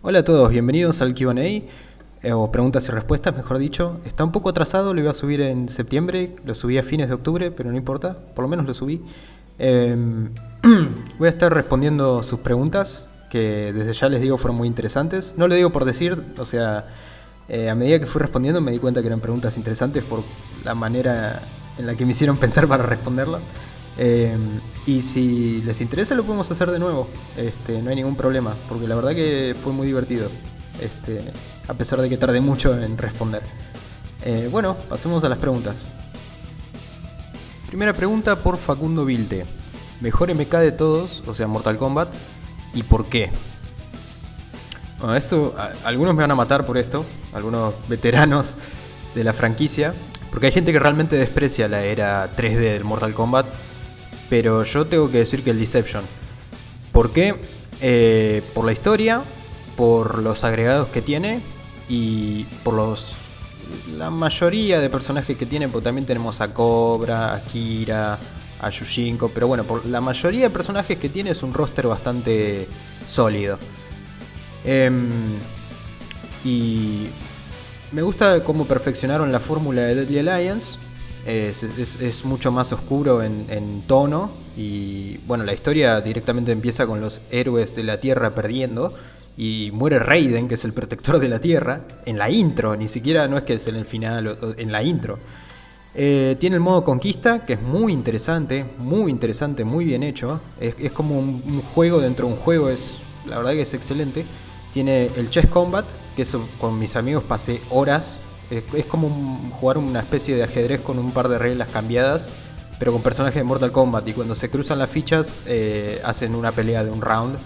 Hola a todos, bienvenidos al Q&A, eh, o preguntas y respuestas, mejor dicho. Está un poco atrasado, lo iba a subir en septiembre, lo subí a fines de octubre, pero no importa, por lo menos lo subí. Em, voy a estar respondiendo sus preguntas, que desde ya les digo fueron muy interesantes. No lo digo por decir, o sea, eh, a medida que fui respondiendo me di cuenta que eran preguntas interesantes por la manera en la que me hicieron pensar para responderlas. Em, y si les interesa lo podemos hacer de nuevo, este, no hay ningún problema, porque la verdad que fue muy divertido, este, a pesar de que tardé mucho en responder. Eh, bueno, pasemos a las preguntas. Primera pregunta por Facundo Vilte. Mejor MK de todos, o sea Mortal Kombat, ¿y por qué? Bueno, esto, algunos me van a matar por esto, algunos veteranos de la franquicia, porque hay gente que realmente desprecia la era 3D del Mortal Kombat pero yo tengo que decir que el Deception. ¿Por qué? Eh, por la historia, por los agregados que tiene y por los la mayoría de personajes que tiene, porque también tenemos a Cobra, a Kira, a Yushinko, pero bueno, por la mayoría de personajes que tiene es un roster bastante sólido. Em, y me gusta cómo perfeccionaron la fórmula de Deadly Alliance es, mucho más oscuro en, tono y bueno, la historia directamente empieza con los héroes de la Tierra perdiendo y muere Raiden, que es el protector de la Tierra, en la intro, ni siquiera no es que es en el final, en la intro. Eh, tiene el modo conquista, que es muy interesante, muy interesante, muy bien hecho. Es, como un, juego dentro de un juego, es la verdad que es excelente. Tiene el Chess Combat, que con mis amigos pasé horas es, como jugar una especie de ajedrez con un par de reglas cambiadas, pero con personajes de Mortal Kombat. Y cuando se cruzan las fichas, eh, hacen una pelea de un round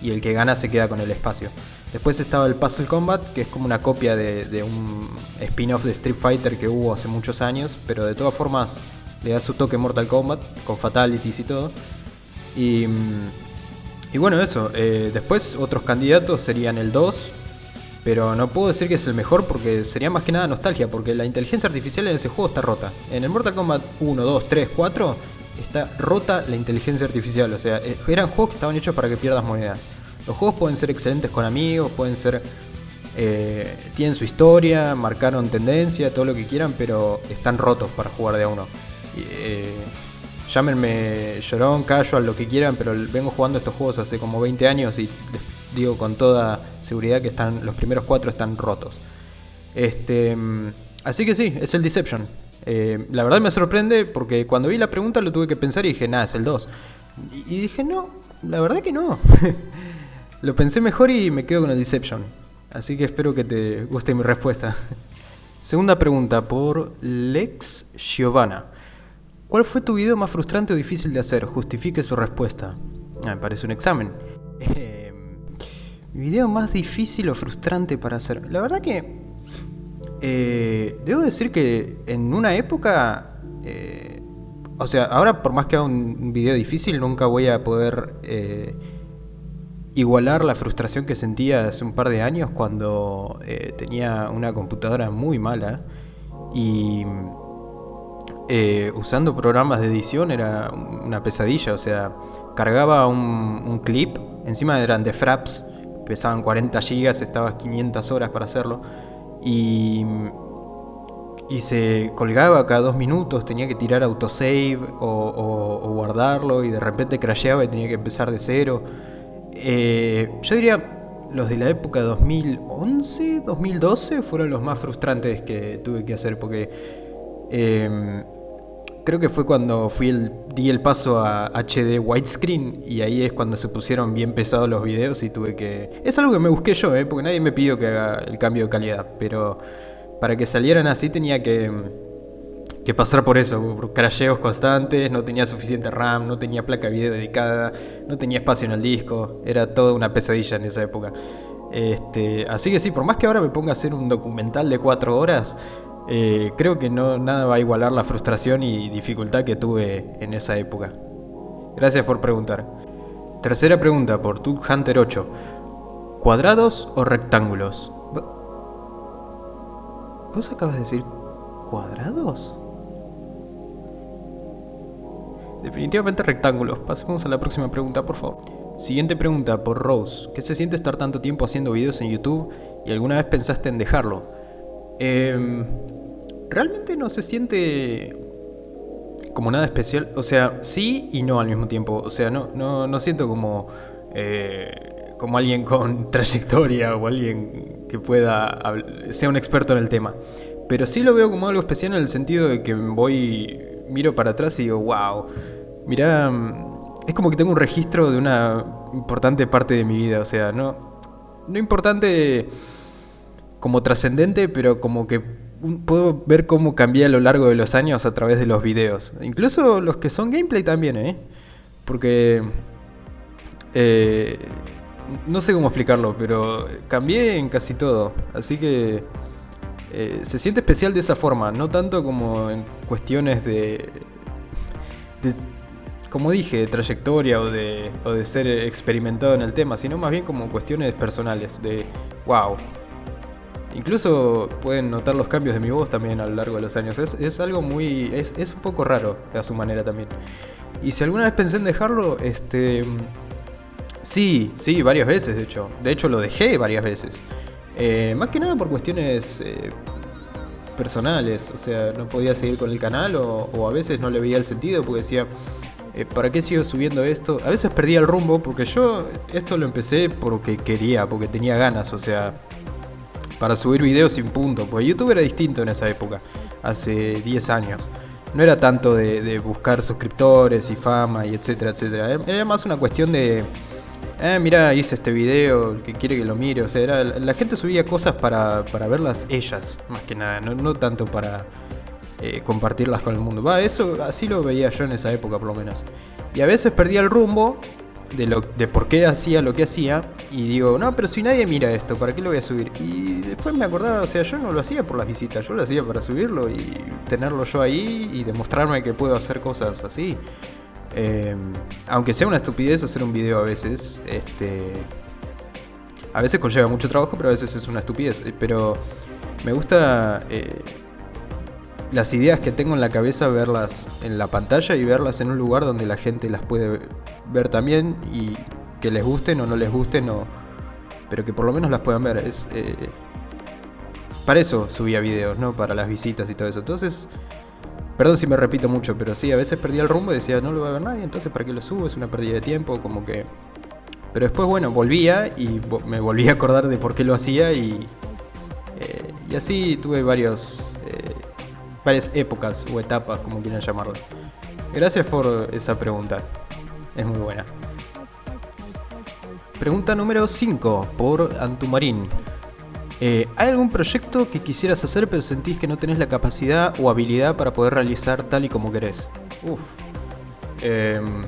y el que gana se queda con el espacio. Después estaba el Puzzle Combat, que es como una copia de, un spin-off de Street Fighter que hubo hace muchos años, pero de todas formas le da su toque Mortal Kombat, con fatalities y todo. Y, mm, bueno, eso. Eh, después otros candidatos serían el 2, pero no puedo decir que es el mejor porque sería más que nada nostalgia, porque la inteligencia artificial en ese juego está rota. En el Mortal Kombat 1, 2, 3, 4 está rota la inteligencia artificial, o sea, eh, eran juegos que estaban hechos para que pierdas monedas. Los juegos pueden ser excelentes con amigos, pueden ser... Eh, tienen su historia, marcaron tendencia, todo lo que quieran, pero están rotos para jugar de a uno. Eh, llámenme llorón, casual, lo que quieran, pero vengo jugando estos juegos hace como 20 años y digo con toda seguridad que están los primeros cuatro están rotos. Este, así que sí, es el Deception. Eh, la verdad me sorprende porque cuando vi la pregunta lo tuve que pensar y dije, nada, es el 2. Y, dije, no, la verdad que no. lo pensé mejor y me quedo con el Deception. Así que espero que te guste mi respuesta. Segunda pregunta por Lex Giovanna. ¿Cuál fue tu video más frustrante o difícil de hacer? Justifique su respuesta. Ah, me parece un examen. Video más difícil o frustrante para hacer. La verdad que... Eh, debo decir que en una época... Eh, o sea, ahora por más que haga un video difícil, nunca voy a poder eh, igualar la frustración que sentía hace un par de años cuando tenía una computadora muy mala y usando programas de edición era una pesadilla. O sea, cargaba un, un clip, encima eran de fraps, pesaban 40 gigas, estaba 500 horas para hacerlo. Y, y se colgaba cada dos minutos, tenía que tirar autosave o, o, guardarlo y de repente crasheaba y tenía que empezar de cero. Eh, yo diría los de la época 2011, 2012 fueron los más frustrantes que tuve que hacer porque eh, creo que fue cuando fui el, di el paso a HD widescreen y ahí es cuando se pusieron bien pesados los videos y tuve que... Es algo que me busqué yo, ¿eh? porque nadie me pidió que haga el cambio de calidad, pero para que salieran así tenía que, que pasar por eso, por crasheos constantes, no tenía suficiente RAM, no tenía placa de video dedicada, no tenía espacio en el disco, era toda una pesadilla en esa época. Este, así que sí, por más que ahora me ponga a hacer un documental de 4 horas, eh, creo que no, nada va a igualar la frustración y dificultad que tuve en esa época. Gracias por preguntar. Tercera pregunta por Tug Hunter 8. ¿Cuadrados o rectángulos? ¿Vos acabas de decir cuadrados? Definitivamente rectángulos. Pasemos a la próxima pregunta, por favor. Siguiente pregunta por Rose. ¿Qué se siente estar tanto tiempo haciendo videos en YouTube y alguna vez pensaste en dejarlo? Em, realmente no se siente como nada especial. O sea, sí y no al mismo tiempo. O sea, no, no, no siento como, eh, como alguien con trayectoria o alguien que pueda sea un experto en el tema. Pero sí lo veo como algo especial en el sentido de que voy, miro para atrás y digo, wow, mira, es como que tengo un registro de una importante parte de mi vida. O sea, no, no importante como trascendente, pero como que puedo ver cómo cambié a lo largo de los años a través de los videos. Incluso los que son gameplay también, ¿eh? Porque... Eh, no sé cómo explicarlo, pero cambié en casi todo. Así que... Eh, se siente especial de esa forma, no tanto como en cuestiones de, de como dije, de trayectoria o de, o de ser experimentado en el tema, sino más bien como cuestiones personales, de wow, Incluso pueden notar los cambios de mi voz también a lo largo de los años. Es, algo muy... Es, es, un poco raro a su manera también. Y si alguna vez pensé en dejarlo, este... Sí, sí, varias veces de hecho. De hecho lo dejé varias veces. Eh, más que nada por cuestiones eh, personales. O sea, no podía seguir con el canal o, a veces no le veía el sentido porque decía... Eh, ¿Para qué sigo subiendo esto? A veces perdía el rumbo porque yo esto lo empecé porque quería, porque tenía ganas, o sea, para subir videos sin punto, porque YouTube era distinto en esa época, hace 10 años. No era tanto de, buscar suscriptores y fama y etcétera, etcétera. Era más una cuestión de, eh, mira, hice este video, que quiere que lo mire. O sea, era, la gente subía cosas para, para verlas ellas, más que nada, no, tanto para eh, compartirlas con el mundo. Va, eso así lo veía yo en esa época por lo menos. Y a veces perdía el rumbo de, lo, de por qué hacía lo que hacía y digo, no, pero si nadie mira esto, ¿para qué lo voy a subir? Y después me acordaba, o sea, yo no lo hacía por las visitas, yo lo hacía para subirlo y tenerlo yo ahí y demostrarme que puedo hacer cosas así. Em, aunque sea una estupidez hacer un video a veces, este... A veces conlleva mucho trabajo, pero a veces es una estupidez. Pero me gusta... Eh, las ideas que tengo en la cabeza, verlas en la pantalla y verlas en un lugar donde la gente las puede ver también y que les gusten o no les gusten, o, pero que por lo menos las puedan ver. Es, eh, para eso subía videos, ¿no? Para las visitas y todo eso. Entonces, perdón si me repito mucho, pero sí, a veces perdía el rumbo y decía, no lo va a ver nadie, entonces ¿para qué lo subo? Es una pérdida de tiempo, como que... Pero después, bueno, volvía y me volví a acordar de por qué lo hacía y... Eh, y así tuve varios varias épocas o etapas, como quieran llamarlo. Gracias por esa pregunta. Es muy buena. Pregunta número 5 por Antumarín. Eh, ¿Hay algún proyecto que quisieras hacer pero sentís que no tenés la capacidad o habilidad para poder realizar tal y como querés? Uf. Em,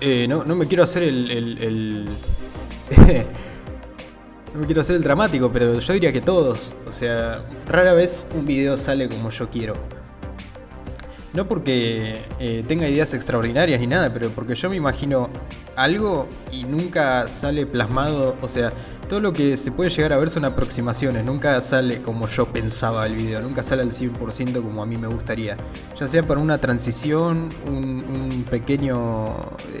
eh, no, me quiero hacer el No me quiero hacer el dramático, pero yo diría que todos. O sea, rara vez un video sale como yo quiero. No porque eh, tenga ideas extraordinarias ni nada, pero porque yo me imagino algo y nunca sale plasmado. O sea, todo lo que se puede llegar a ver son aproximaciones. Nunca sale como yo pensaba el video. Nunca sale al 100% como a mí me gustaría. Ya sea para una transición, un pequeño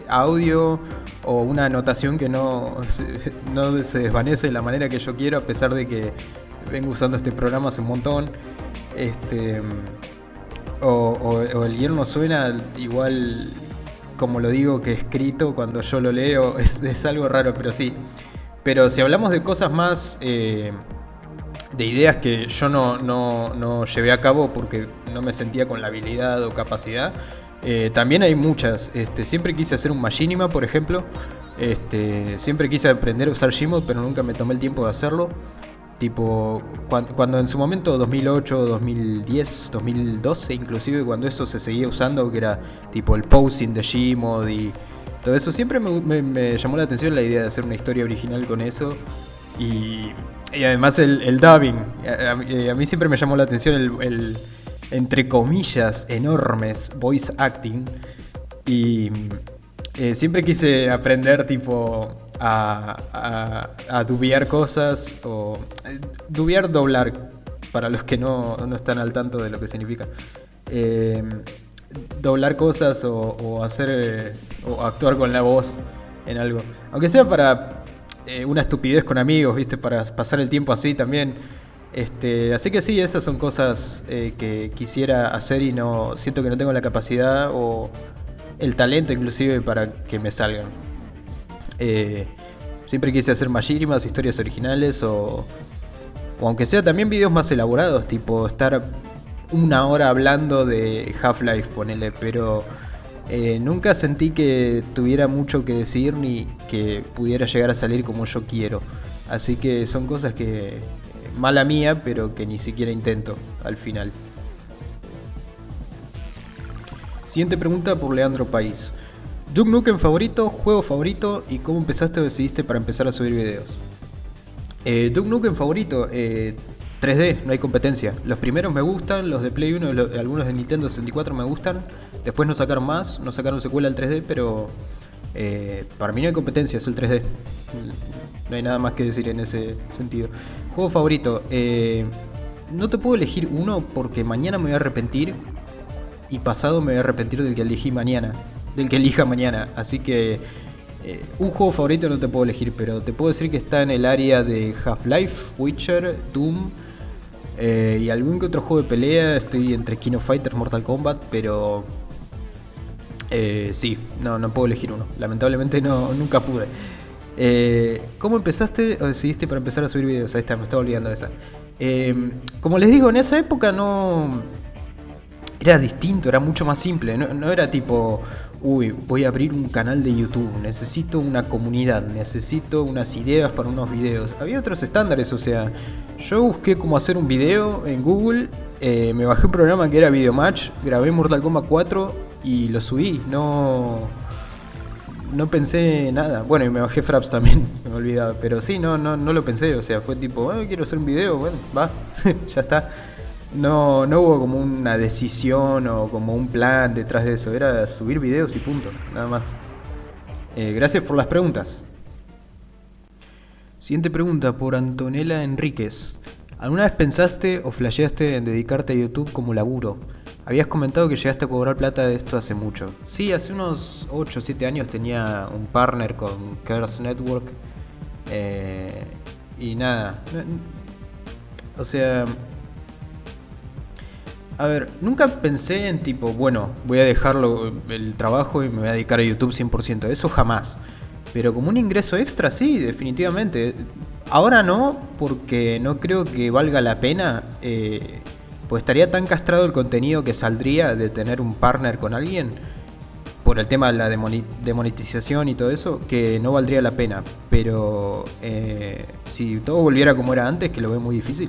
audio o una anotación que no se, no se desvanece de la manera que yo quiero, a pesar de que vengo usando este programa hace un montón. Este, o, el guion no suena igual como lo digo que escrito cuando yo lo leo, es, algo raro, pero sí. Pero si hablamos de cosas más, eh, de ideas que yo no, no, no llevé a cabo porque no me sentía con la habilidad o capacidad, eh, también hay muchas. Este, siempre quise hacer un Machinima, por ejemplo. Este, siempre quise aprender a usar Gmod, pero nunca me tomé el tiempo de hacerlo. Tipo, cuando, en su momento, 2008, 2010, 2012 inclusive, cuando eso se seguía usando, que era tipo el posing de Gmod y todo eso, siempre me, llamó la atención la idea de hacer una historia original con eso. Y, además el, dubbing. A, mí siempre me llamó la atención el entre comillas, enormes voice acting. Y eh, siempre quise aprender tipo a, a, dubiar cosas o eh, dubiar doblar para los que no, no, están al tanto de lo que significa. Eh, doblar cosas o, hacer eh, o actuar con la voz en algo. Aunque sea para eh, una estupidez con amigos, ¿viste? Para pasar el tiempo así también. Este, así que sí, esas son cosas eh, que quisiera hacer y no siento que no tengo la capacidad o el talento inclusive para que me salgan. Siempre quise hacer más historias originales o, o aunque sea también videos más elaborados, tipo estar una hora hablando de Half-Life, ponele, pero eh, nunca sentí que tuviera mucho que decir ni que pudiera llegar a salir como yo quiero. Así que son cosas que, eh, mala mía, pero que ni siquiera intento al final. Siguiente pregunta por Leandro País. Duke Nukem favorito, juego favorito y cómo empezaste o decidiste para empezar a subir videos. Eh, Duke Nukem favorito, eh, 3D, no hay competencia. Los primeros me gustan, los de Play 1 y algunos de Nintendo 64 me gustan. Después no sacaron más, no sacaron secuela al 3D, pero eh, para mí no hay competencia, es el 3D. No hay nada más que decir en ese sentido. Juego favorito. Eh, no te puedo elegir uno porque mañana me voy a arrepentir y pasado me voy a arrepentir del que elegí mañana. Del que elija mañana. Así que eh, un juego favorito no te puedo elegir, pero te puedo decir que está en el área de Half-Life, Witcher, Doom eh, y algún que otro juego de pelea. Estoy entre Kino Fighters, Mortal Kombat, pero eh, sí, no, no puedo elegir uno. Lamentablemente no, nunca pude. ¿Cómo empezaste o decidiste para empezar a subir videos? Ahí está, me estaba olvidando de esa. como les digo, en esa época no... Era distinto, era mucho más simple. no era tipo, uy, voy a abrir un canal de YouTube, necesito una comunidad, necesito unas ideas para unos videos. Había otros estándares, o sea, yo busqué cómo hacer un video en Google, eh, me bajé un programa que era Videomatch, grabé Mortal Kombat 4 y lo subí, no... No pensé nada. Bueno, y me bajé Fraps también, me he olvidado. Pero sí, no, no, no lo pensé. O sea, fue tipo, ah, quiero hacer un video, bueno, va, ya está. No, no hubo como una decisión o como un plan detrás de eso, era subir videos y punto, nada más. Eh, gracias por las preguntas. Siguiente pregunta por Antonella Enríquez. ¿Alguna vez pensaste o flasheaste en dedicarte a YouTube como laburo? Habías comentado que llegaste a cobrar plata de esto hace mucho. Sí, hace unos 8 o 7 años tenía un partner con Curse Network. Eh, y nada. O sea, a ver, nunca pensé en tipo, bueno, voy a dejarlo el trabajo y me voy a dedicar a YouTube 100%. Eso jamás. Pero como un ingreso extra, sí, definitivamente. Ahora no, porque no creo que valga la pena. Eh, pues estaría tan castrado el contenido que saldría de tener un partner con alguien por el tema de la demonetización y todo eso, que no valdría la pena. Pero eh, si todo volviera como era antes, que lo veo muy difícil,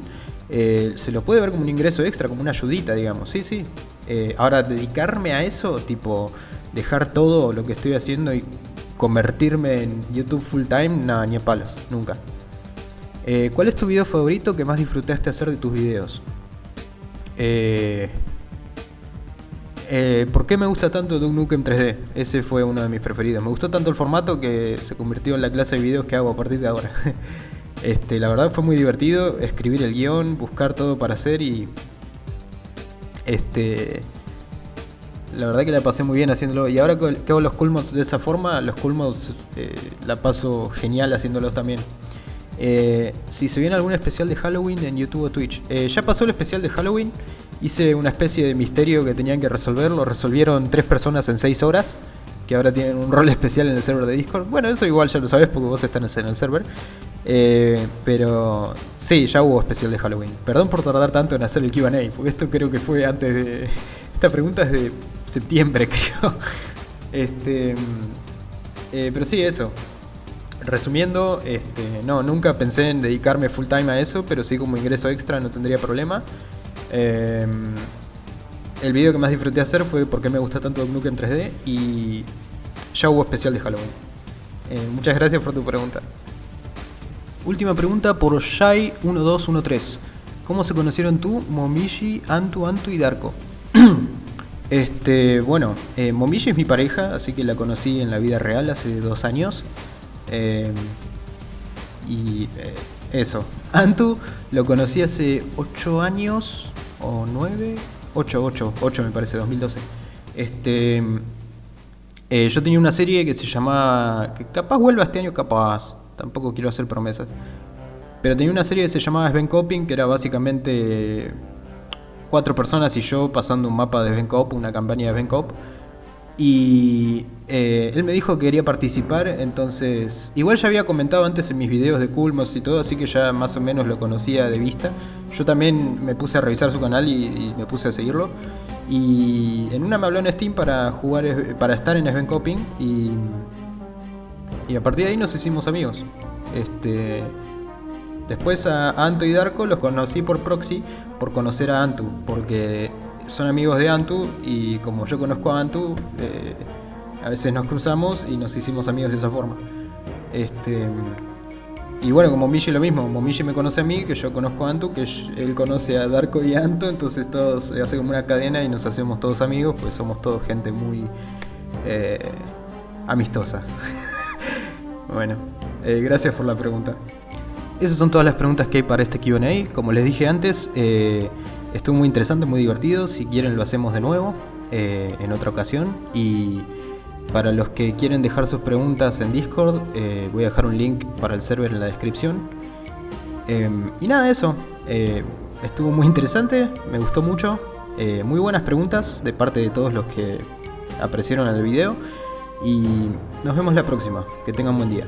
eh, se lo puede ver como un ingreso extra, como una ayudita, digamos. Sí, sí. Eh, ahora, dedicarme a eso, tipo, dejar todo lo que estoy haciendo y convertirme en YouTube full time, nada, ni a palos, nunca. Eh, ¿Cuál es tu video favorito que más disfrutaste hacer de tus videos? ¿Por qué me gusta tanto Duke Nukem 3D? Ese fue uno de mis preferidos. Me gustó tanto el formato que se convirtió en la clase de videos que hago a partir de ahora. Este, la verdad fue muy divertido escribir el guion, buscar todo para hacer y... Este... La verdad que la pasé muy bien haciéndolo. Y ahora que hago los cool de esa forma, los cool eh, la paso genial haciéndolos también. Eh, si se viene algún especial de Halloween en YouTube o Twitch. Eh, ya pasó el especial de Halloween. Hice una especie de misterio que tenían que resolver. Lo resolvieron tres personas en seis horas que ahora tienen un rol especial en el server de Discord. Bueno, eso igual ya lo sabes porque vos estás en el server. Eh, pero sí, ya hubo especial de Halloween. Perdón por tardar tanto en hacer el QA, porque esto creo que fue antes de. Esta pregunta es de septiembre, creo. Este, eh, pero sí, eso. Resumiendo, este, no, nunca pensé en dedicarme full time a eso, pero sí como ingreso extra no tendría problema. Eh, el video que más disfruté hacer fue porque me gusta tanto Nuke en 3D y ya hubo especial de Halloween. Eh, muchas gracias por tu pregunta. Última pregunta por Shai1213. ¿Cómo se conocieron tú, Momishi, Antu, Antu y Darko? este, bueno, eh, Momishi es mi pareja, así que la conocí en la vida real hace dos años. Eh, y eso. Antu lo conocí hace ocho años o nueve 8, 8, 8 me parece, 2012. Este, eh, yo tenía una serie que se llamaba, que capaz vuelva este año, capaz, tampoco quiero hacer promesas. Pero tenía una serie que se llamaba Sven Coping, que era básicamente cuatro personas y yo pasando un mapa de Sven Cop, una campaña de Sven Cop. Y eh, él me dijo que quería participar, entonces... Igual ya había comentado antes en mis videos de Culmos y todo, así que ya más o menos lo conocía de vista. Yo también me puse a revisar su canal y, me puse a seguirlo. Y en una me habló en Steam para jugar, para estar en Sven Coping y... Y a partir de ahí nos hicimos amigos. Este... Después a Anto y Darko los conocí por proxy, por conocer a Antu, porque son amigos de Antu y como yo conozco a Antu, eh, a veces nos cruzamos y nos hicimos amigos de esa forma. Este, y bueno, como Michi lo mismo, como me conoce a mí, que yo conozco a Antu, que él conoce a Darko y a Antu, entonces todos se hace como una cadena y nos hacemos todos amigos, pues somos todos gente muy eh, amistosa. bueno, eh, gracias por la pregunta. Esas son todas las preguntas que hay para este QA. Como les dije antes, Estuvo muy interesante, muy divertido. Si quieren lo hacemos de nuevo eh, en otra ocasión. Y para los que quieren dejar sus preguntas en Discord, eh, voy a dejar un link para el server en la descripción. Y nada, eso. Eh, estuvo muy interesante, me gustó mucho. muy buenas preguntas de parte de todos los que apreciaron el video. Y nos vemos la próxima. Que tengan buen día.